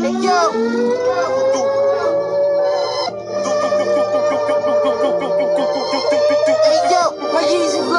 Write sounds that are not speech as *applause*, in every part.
Hey yo.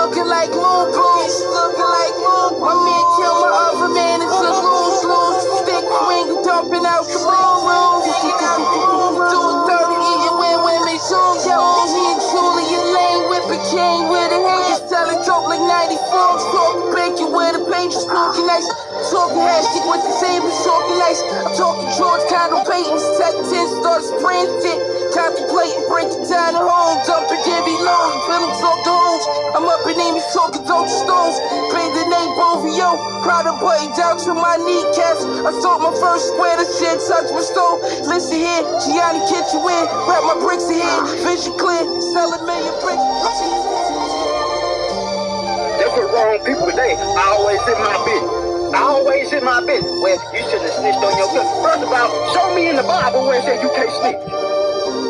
Looking like moon boots, looking like moon. My man killed my other man, it's a loose, loose. Stick finger dumping out the room, room. Doing dirty, eating when women zoom. Yo, he and Julia Lane whipping king with a hand. Selling dope like 94, talking bacon with a paint, just looking nice. Talking hashtag with the same, talking nice. I'm talking George 10 stars, spraying shit. Contemplating breaking down the home, dumping Debbie low, feelings off the homes. I'm up in Amy talking dope stones. Paid the name Bovio, proud of button down to my kneecaps. I sold my first square, the shit touch my stove. Listen here, Gianni Kitchen win, wrap my bricks in here, vision clear, sell a million bricks. That's what wrong people today. I always in my. Always in my business. Well, you shouldn't have snitched on your cousin. First of all, show me in the Bible where it says you can't snitch.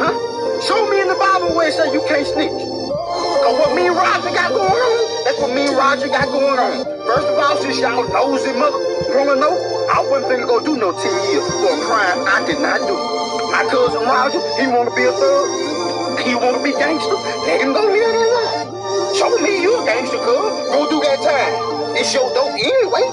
Huh? Show me in the Bible where it says you can't snitch. Cause what me and Roger got going on, that's what me and Roger got going on. First of all, since y'all nosy mother wanna know, I wasn't finna go do no 10 years for a crime I did not do. My cousin Roger, he wanna be a thug. He wanna be gangster. Let him go live that life. Show me you a gangster, cuz. Go do that time. It's your dope anyway.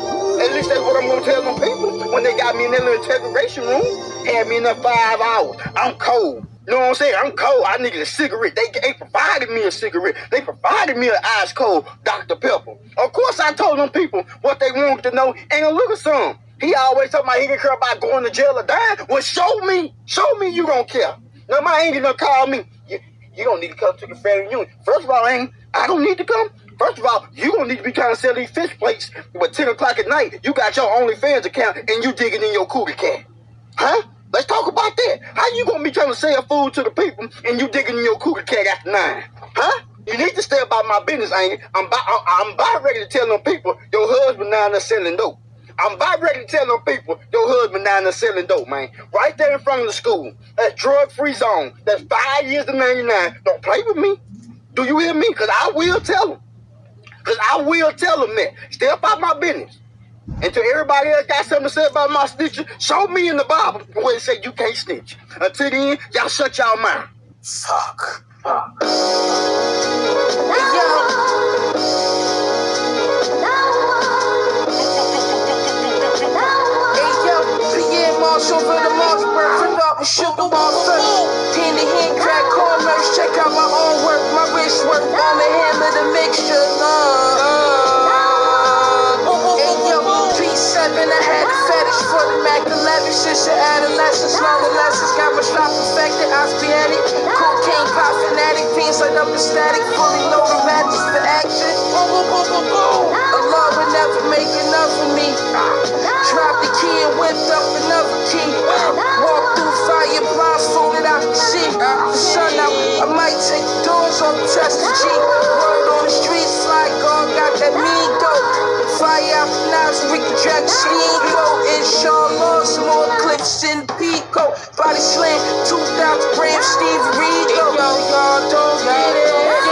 Least that's what I'm gonna tell them people when they got me in that little integration room. Had me in there five hours. I'm cold. You know what I'm saying? I'm cold. I needed a cigarette. They, they provided me a cigarette. They provided me an ice cold Dr. Pepper. Of course, I told them people what they wanted to know. And look at some. He always talking about he didn't care about going to jail or dying. Well, show me. Show me you don't care. Now, my ain't gonna call me. You, you don't need to come to the family reunion. First of all, ain't. I don't need to come. First of all, you don't need to be trying to sell these fish plates. But 10 o'clock at night, you got your OnlyFans account and you digging in your cougar cat. Huh? Let's talk about that. How you gonna be trying to sell food to the people and you digging in your cougar cat after nine? Huh? You need to stay about my business, ain't it? I'm about, ready to tell them people your husband now there selling dope. I'm about ready to tell them people your husband now there selling dope, man. Right there in front of the school. That's drug-free zone. That's five years to 99. Don't play with me. Do you hear me? Because I will tell them. Because I will tell them that. Stay about my business. And to everybody else got something to say about my snitching, show me in the Bible where it say you can't snitch. Until then, y'all shut y'all mouth. Fuck. Hey yo. Hey yo, Pierre Marshall for the Mossberg, flip up and sugar ball first. Hand to hand crack adolescence, long lessons, got my shop perfected, spearheaded. Cocaine pop fanatic, fiends light up the static, fully loaded matches for action. Boom, boom, boom, boom, boom. Allah would never make enough of me. Dropped the key and whipped up another key. Walk through fire, blindfolded, I can see. The sun out, I might take the doors off, test the G. Word on the streets, like God got that mean dope. Fire drag the steam go. Inshallah, some more clicks in Pico. Body slam, 2,000 grams, Steve Rico. Yo, y'all don't get it.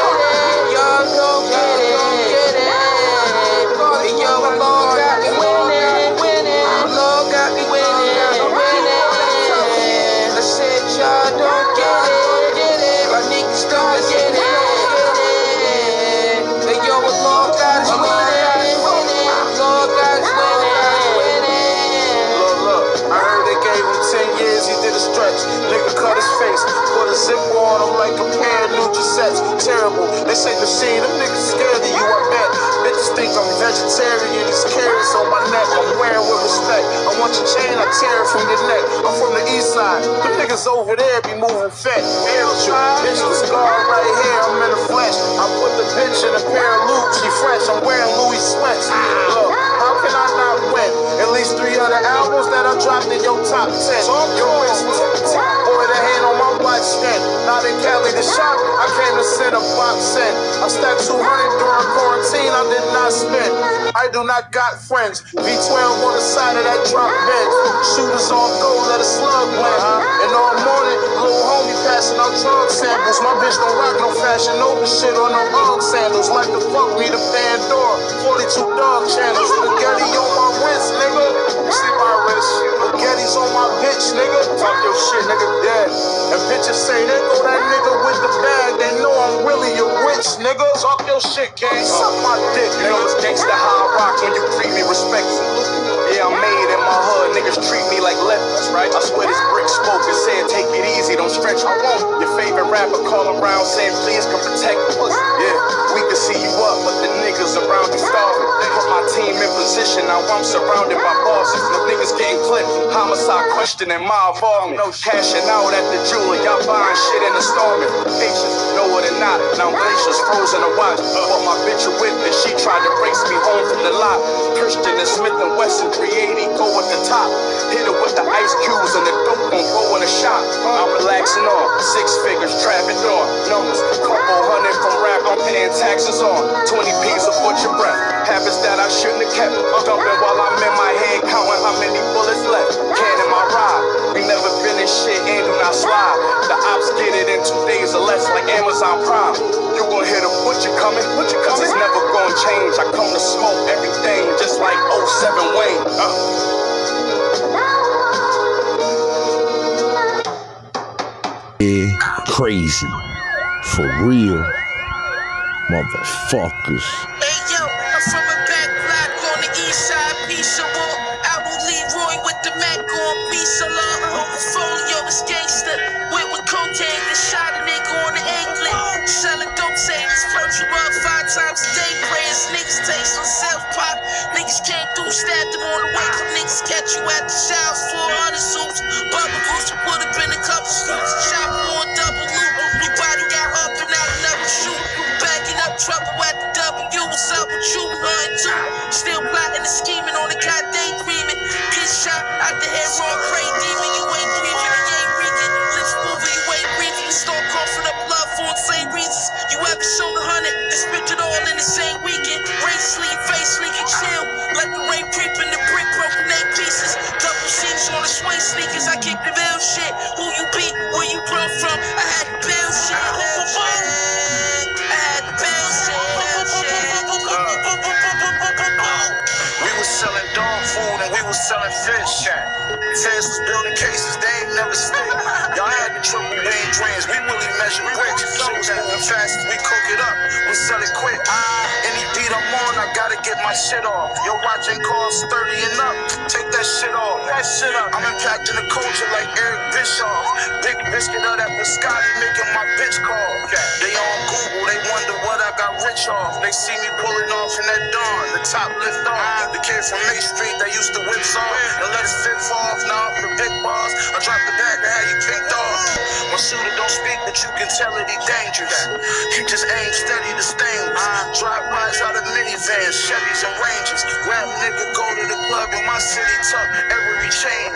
Want your chain, I tear it from your neck. I'm from the east side. Them niggas over there be moving fat. Hell. Bitch, the scar right here, I'm in the flesh. I put the bitch in a pair of loops, she fresh. I'm wearing Louis sweats. Look, how can I not win? At least three other albums that I dropped in your top 10. Yo, it's boy, the hand on watch spin. Not in Cali, the shop, I came to send a box in. I stacked 200 during quarantine, I did not spend. I do not got friends. V12 on the side of that drop bench. Shooters on go, let a slug blend. And all morning, little homie drug samples. My bitch don't rock no fashion no shit on no hog sandals. Like the fuck me the Pandora. 42 dog channels. Spaghetti on my wrist, nigga. You see my wrist. Spaghetti's on my bitch, nigga. Fuck your shit, nigga. Dead. And bitches say, there go that nigga with the bag. They know I'm really a witch, nigga. Talk your shit, gang. Suck my dick, nigga. You know it's gangsta how I rock when you treat me respect. Yeah, I'm made in my hood. Niggas treat me like lepers, right? I swear this brick spoke and saying, take it easy stretch. Your favorite rapper call around saying, please come protect us. Yeah, we can see you up, but the niggas around you starving. Put my team in position, now I'm surrounded by bosses. The niggas getting clipped, homicide questioning my involvement. Cashing out at the jeweler, y'all buying shit in the storming. Patience, know it or not, now glaciers frozen to watch. But my bitch with witness, she the lot. Christian and Smith and Wesson 380 go at the top. Hit it with the ice cubes and the dope gon' go in the shop. I'm relaxing on six figures, trapping on numbers. Couple hundred from rap, I'm paying taxes on 20 P's of butcher breath. Habits that I shouldn't have kept. Dumping while I'm in my head, counting how many bullets left. Can in my ride. We never in shit and do not slide. The ops get it in two days or less, like Amazon Prime. You gon' hear the butcher coming, butcher coming. It's never gonna change. I come to smoke everything, just like 07 Wayne. Uh. Yeah, crazy. For real. Motherfuckers. Hey yo, I'm from a back block on the east side, peaceable. I will leave Roy with the Mac on peace along. Portfolio is gangster. Went with cocaine and shot a nigga on the England. Selling dope savings, first you five times a day. Prayers, niggas taste on self pop. Niggas came through, stabbed them on the way. Some niggas catch you at the showers, 400 suits. Bubble goose, would've been a couple suits. Shot on double loop. Your body got up and out another shoot. Backing up trouble at the W. What's up with you? Nothing too. Still plotting and scheming on the god daydreaming. Get shot out the head, raw crazy demon. Selling fish. Feds was building cases, they ain't never stick. Y'all had the triple beam dreams, we really measure bricks. Shit was moving fast, get my shit off. Your watch ain't cost 30 and up, take that shit off. That shit up. I'm impacting the culture like Eric Bischoff. Big biscuit of that biscotti making my bitch call. They on Google, they wonder what I got rich off. They see me pulling off in that dawn, the top lift off. Ah. The kid from Main Street that used to whip off and let his fit fall off. Now I'm the big boss. Shooter don't speak, but you can tell that he dangerous. You just aim steady to stainless. Drive bys out of minivans, Chevys and Rangers. Rap nigga go to the club in my city, tuck every chain.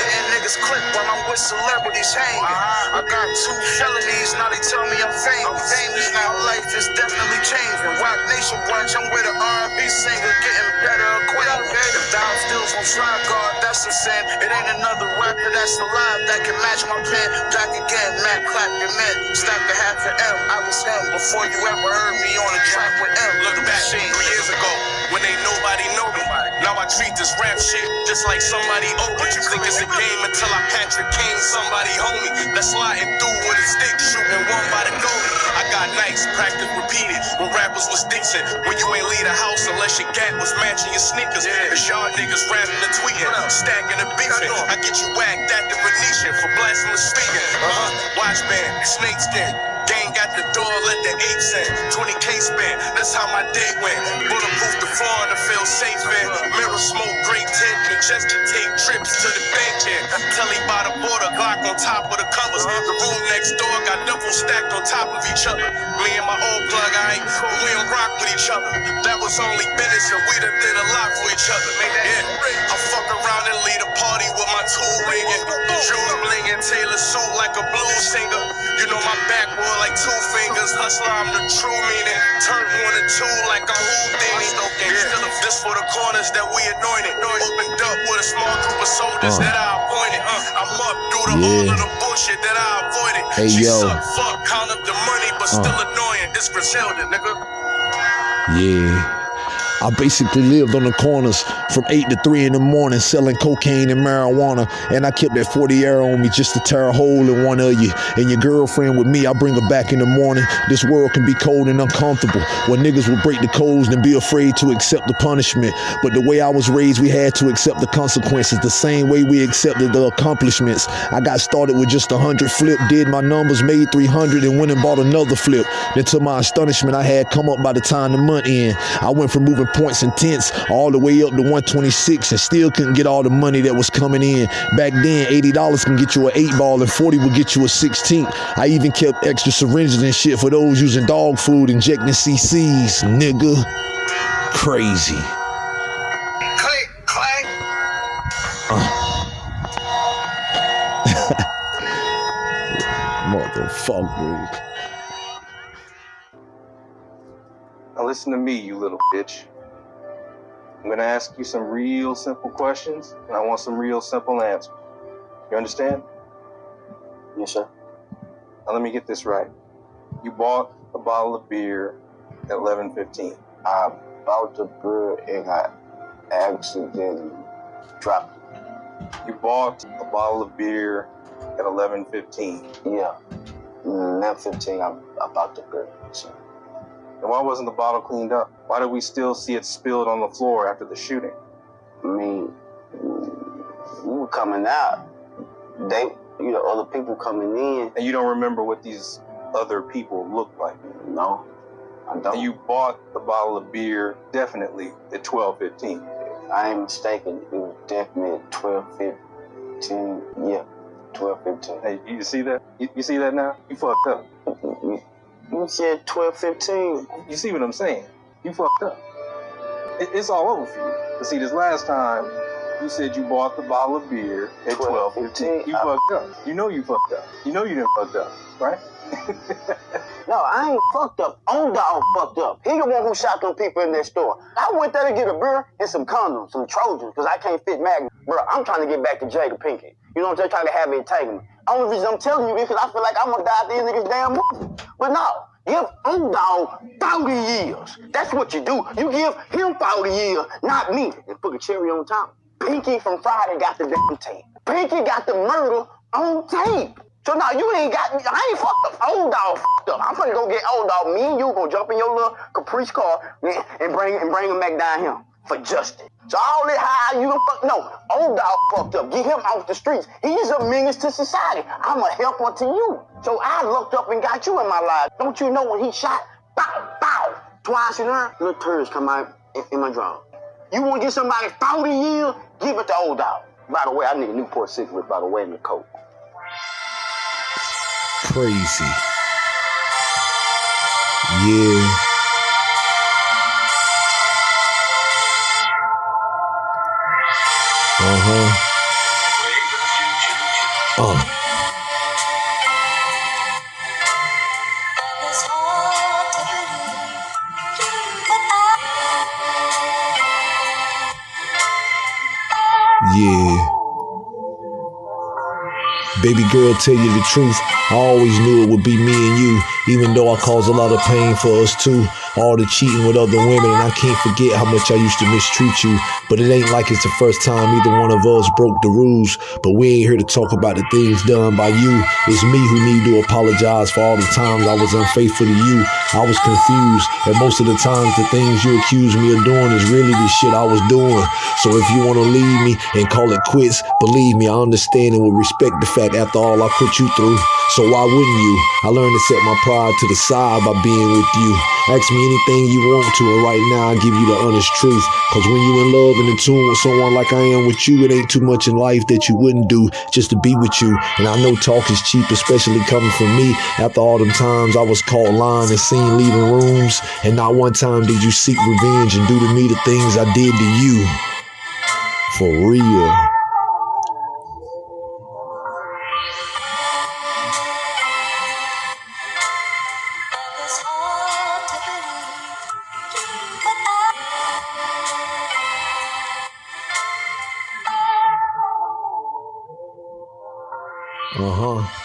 Hitting niggas clip while I'm with celebrities hanging. I got two felonies, now they tell me I'm famous. famous now. Life is definitely changing. Roc Nation Watch, I'm with an R&B singer, getting better acquainted. If thou still from Slide Guard, that's a sin. It ain't another rapper that's alive that can match my pen. Back again, Matt clap your men. Stack a half an M, I was him before you ever heard me on a track with M. Look back three years ago when ain't nobody know me. Now I treat this rap shit just like somebody owe But You think it's a game until I Patrick Kane, somebody homie. That's sliding through with a stick, shooting one by the goalie. I got nights, practice repeated when rappers was decent. When you ain't leave the house unless your gat was matching your sneakers. Cause y'all niggas rapping and tweeting, stacking and beefing. I get you whacked at the Venetian for blasphemous speaking. Uh-huh. Watch band, snake Gang got the door, let the apes in. 20k spent, that's how my day went. Bulletproof the floor to feel safe in. Mirror smoke, great tint, me just to take trips to the bank in. Telly by the border, Glock on top of the covers. The room next door got double stacked on top of each other. Me and my old plug, I ain't we don't rock with each other. That was only business and we done did a lot for each other. Yeah, I fuck around and lead a party with my tool ringing. Jewels blinging, Taylor suit like a blues singer. You know my backwood like two fingers. Hustler, I'm the true meaning. Turn one and two like a Houdini. Yeah. This for the corners that we anointed. Opened up with a small group of soldiers Uh. that I appointed. Uh, I'm up through the all Yeah. of the bullshit that I avoided. Hey, she yo. suck, fuck, count up the money, but Uh. still annoying. It's Griselda, nigga. Yeah. I basically lived on the corners from 8 to 3 in the morning selling cocaine and marijuana. And I kept that 40 air on me just to tear a hole in one of you. And your girlfriend with me, I bring her back in the morning. This world can be cold and uncomfortable. Where niggas would break the codes and be afraid to accept the punishment. But the way I was raised, we had to accept the consequences the same way we accepted the accomplishments. I got started with just a 100 flip, did my numbers, made 300, and went and bought another flip. Then to my astonishment, I had come up by the time the month in. I went from moving points and tenths all the way up to 126 and still couldn't get all the money that was coming in. Back then, $80 can get you an 8 ball and 40 would get you a 16. I even kept extra syringes and shit for those using dog food, injecting CCs, nigga. Crazy. Click, clack. *laughs* Motherfuckers. Now listen to me, you little bitch. I'm gonna ask you some real simple questions, and I want some real simple answers. You understand? Yes, sir. Now let me get this right. You bought a bottle of beer at 11:15. I bought the beer and I accidentally dropped it. You bought a bottle of beer at 11:15. Yeah. Mm, 11:15, I, I bought the beer. So, And why wasn't the bottle cleaned up? Why do we still see it spilled on the floor after the shooting? I mean, we were coming out. They, you know, other people coming in. And you don't remember what these other people looked like. No, I don't. And you bought the bottle of beer definitely at 12:15. I ain't mistaken. It was definitely 12, 15. Yeah, 12, 15. Hey, you see that? You, you see that now? You fucked up. You, said 12, 15. You see what I'm saying? You fucked up. It, it's all over for you. But see, this last time, you said you bought the bottle of beer at 12, 12, 15. 15. You I- fucked up. You know you fucked up. You know you didn't fucked up, right? *laughs* No, I ain't fucked up. Old dog fucked up. He the one who shot them people in that store. I went there to get a beer and some condoms, some Trojans, because I can't fit Magnum. Bro, I'm trying to get back to Jada Pinkett. You know what I'm saying? Trying to have it taken. Only reason I'm telling you because I feel like I'm gonna die at the end of this damn movie. But no, give old dog 40 years. That's what you do. You give him 40 years, not me. And put a cherry on top. Pinky from Friday got the damn tape. Pinky got the murder on tape. So now you ain't got me. I ain't fucked up. Old dog fucked up. I'm finna go get old dog. Me and you gonna jump in your little caprice car and and bring and bring him back down here for justice. So all that high you done fuck no. Old dog fucked up. Get him off the streets. He's a menace to society. I'm a helper to you. So I looked up and got you in my life. Don't you know when he shot? Bow, bow. Twice in there, little turds come out in, my drawers. You want to get somebody 40 years? Give it to old dog. By the way, I need a Newport cigarette, by the way, in the coat. Crazy. Yeah. Uh huh. Uh. Yeah. Baby girl, tell you the truth. I always knew it would be me and you, even though I caused a lot of pain for us too. All the cheating with other women, and I can't forget how much I used to mistreat you. But it ain't like it's the first time either one of us broke the rules. But we ain't here to talk about the things done by you. It's me who need to apologize for all the times I was unfaithful to you. I was confused, and most of the times the things you accuse me of doing is really the shit I was doing. So if you want to leave me and call it quits, believe me, I understand and will respect the fact after all I put you through. So why wouldn't you? I learned to set my pride to the side by being with you. Ask me anything you want to, and right now I give you the honest truth. Cause when you in love and in tune with someone like I am with you, it ain't too much in life that you wouldn't do just to be with you. And I know talk is cheap, especially coming from me. After all them times I was caught lying and seen leaving rooms, and not one time did you seek revenge and do to me the things I did to you. For real. Uh huh.